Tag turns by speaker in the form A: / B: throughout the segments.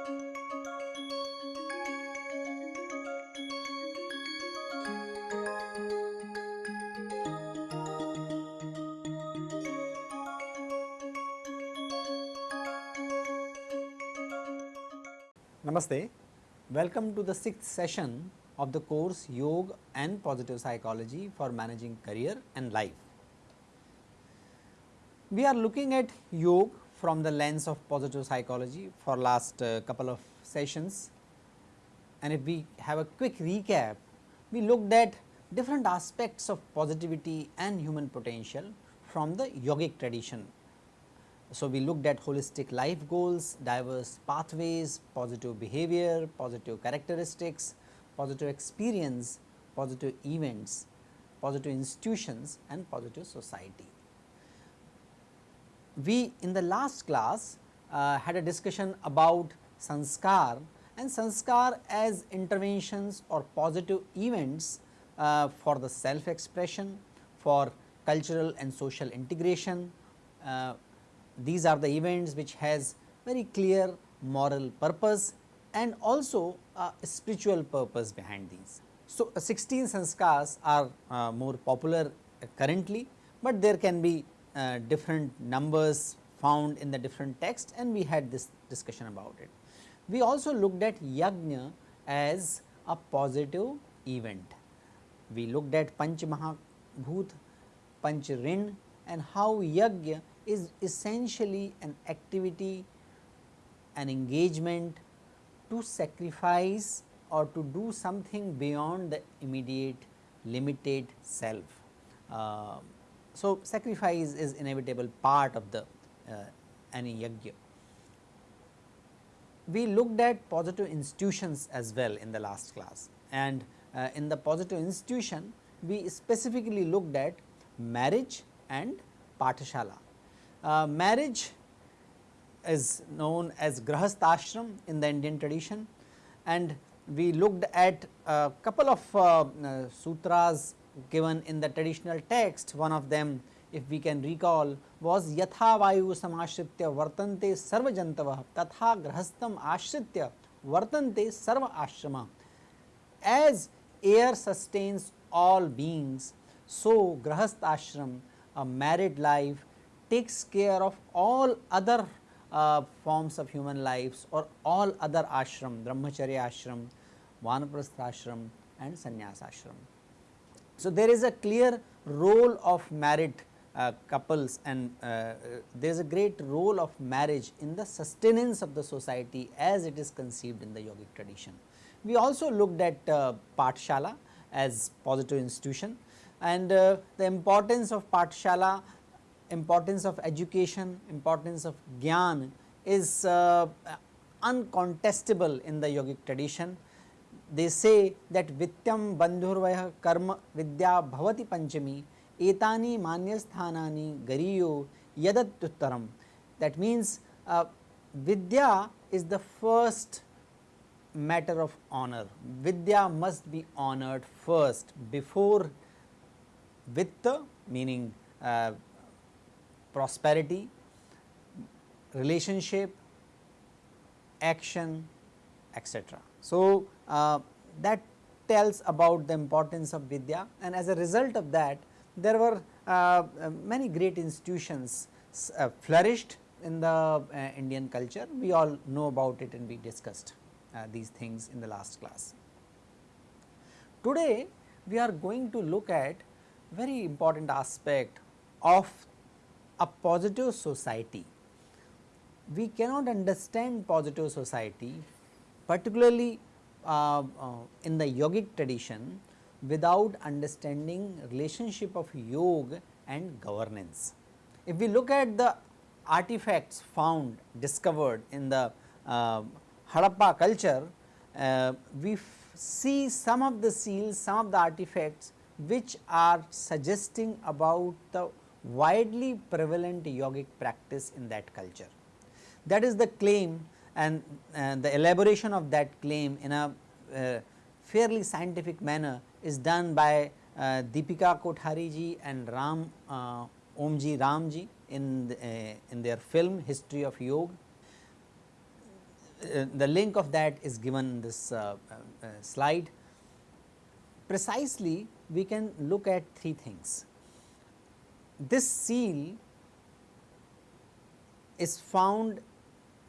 A: Namaste. Welcome to the sixth session of the course Yoga and Positive Psychology for Managing Career and Life. We are looking at yoga from the lens of positive psychology for last uh, couple of sessions and if we have a quick recap, we looked at different aspects of positivity and human potential from the yogic tradition so, we looked at holistic life goals, diverse pathways, positive behavior, positive characteristics, positive experience, positive events, positive institutions and positive society. We in the last class uh, had a discussion about sanskar and sanskar as interventions or positive events uh, for the self expression, for cultural and social integration, uh, these are the events which has very clear moral purpose and also a spiritual purpose behind these. So, uh, 16 sanskars are uh, more popular currently, but there can be uh, different numbers found in the different texts and we had this discussion about it. We also looked at yajna as a positive event. We looked at Panch Mahabhut, Panch Rin and how yajna is essentially an activity, an engagement to sacrifice or to do something beyond the immediate limited self. Uh, so, sacrifice is inevitable part of the uh, any yajna. We looked at positive institutions as well in the last class and uh, in the positive institution we specifically looked at marriage and pathashala. Uh, marriage is known as grahasthashram in the Indian tradition and we looked at a couple of uh, uh, sutras given in the traditional text one of them if we can recall was yatha vayu samashritya vartante sarva jantavah tatha grahastham ashritya vartante sarva ashrama as air sustains all beings so grahasthashram a married life takes care of all other uh, forms of human lives or all other ashram, brahmacharya ashram, vanaprastha ashram and sannyasa ashram. So, there is a clear role of married uh, couples and uh, there is a great role of marriage in the sustenance of the society as it is conceived in the yogic tradition. We also looked at uh, Pathshala as positive institution and uh, the importance of Pathshala importance of education, importance of gyan is uh, uncontestable in the yogic tradition. They say that vityam bandhurvaya karma vidya bhavati panchami etani manyasthanani gariyo yadatyuttaram. That means, uh, vidya is the first matter of honor. Vidya must be honored first before vitta meaning uh, prosperity, relationship, action etc. So, uh, that tells about the importance of Vidya and as a result of that there were uh, many great institutions uh, flourished in the uh, Indian culture. We all know about it and we discussed uh, these things in the last class. Today we are going to look at very important aspect of a positive society. We cannot understand positive society particularly uh, uh, in the yogic tradition without understanding relationship of yoga and governance. If we look at the artifacts found discovered in the uh, Harappa culture, uh, we see some of the seals, some of the artifacts which are suggesting about the widely prevalent yogic practice in that culture. That is the claim and, and the elaboration of that claim in a uh, fairly scientific manner is done by uh, Deepika Kothari ji and Ram uh, Omji Ramji in, the, uh, in their film History of Yoga. uh, the link of that is given in this uh, uh, slide. Precisely we can look at three things. This seal is found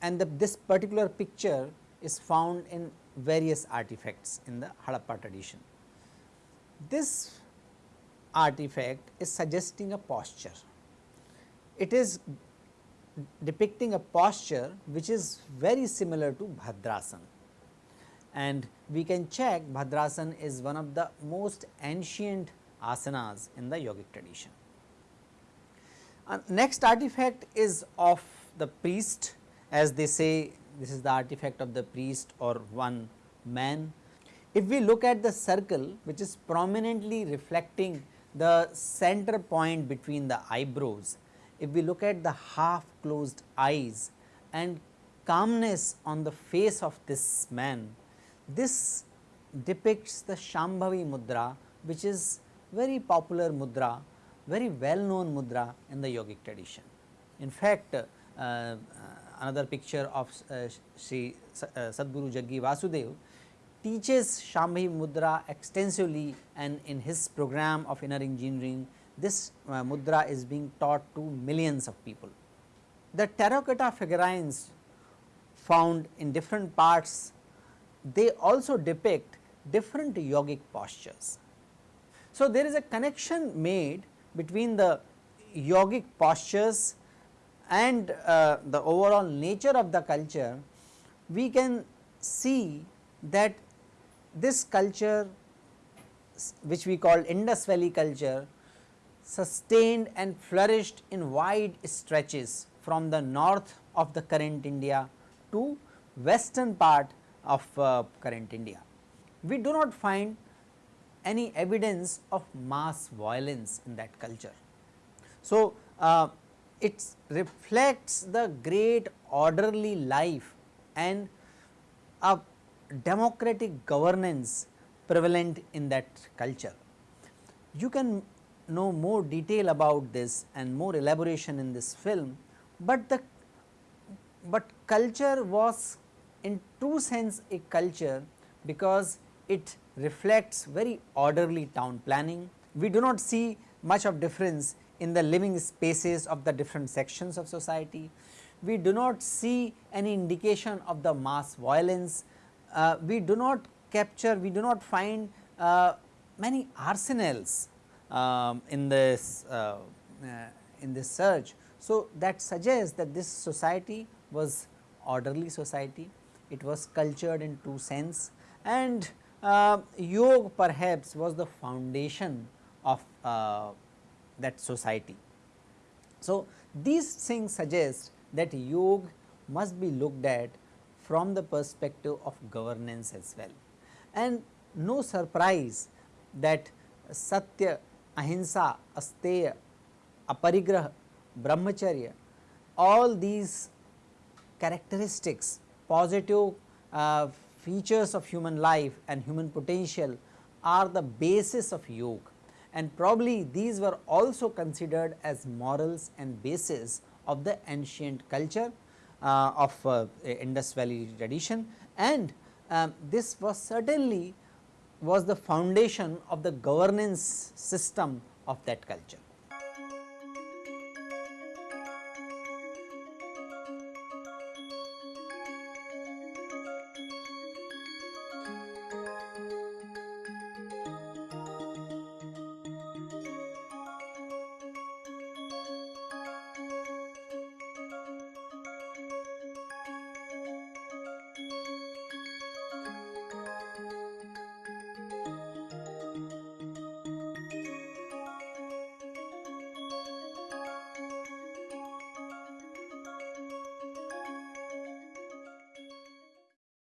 A: and the, this particular picture is found in various artifacts in the Harappa tradition. This artifact is suggesting a posture. It is depicting a posture which is very similar to Bhadrasana and we can check Bhadrasana is one of the most ancient asanas in the yogic tradition. Uh, next artifact is of the priest as they say this is the artifact of the priest or one man. If we look at the circle which is prominently reflecting the center point between the eyebrows, if we look at the half closed eyes and calmness on the face of this man, this depicts the Shambhavi mudra which is very popular mudra, very well known mudra in the yogic tradition. In fact, uh, another picture of uh, Sri uh, Sadhguru Jaggi Vasudev teaches Shambhavi mudra extensively and in his program of inner engineering this uh, mudra is being taught to millions of people. The terracotta figurines found in different parts they also depict different yogic postures. So, there is a connection made between the yogic postures and uh, the overall nature of the culture, we can see that this culture which we call Indus Valley culture sustained and flourished in wide stretches from the north of the current India to western part of uh, current India. We do not find any evidence of mass violence in that culture. So, uh, it reflects the great orderly life and a democratic governance prevalent in that culture. You can know more detail about this and more elaboration in this film, but the but culture was in true sense a culture because it reflects very orderly town planning. We do not see much of difference in the living spaces of the different sections of society. We do not see any indication of the mass violence. Uh, we do not capture, we do not find uh, many arsenals um, in this uh, uh in this search. So, that suggests that this society was orderly society it was cultured in two sense and uh, yoga perhaps was the foundation of uh, that society. So, these things suggest that yoga must be looked at from the perspective of governance as well and no surprise that satya, ahimsa, asteya, aparigraha, brahmacharya all these characteristics positive uh, features of human life and human potential are the basis of yoga and probably these were also considered as morals and basis of the ancient culture uh, of uh, Indus Valley tradition and um, this was certainly was the foundation of the governance system of that culture.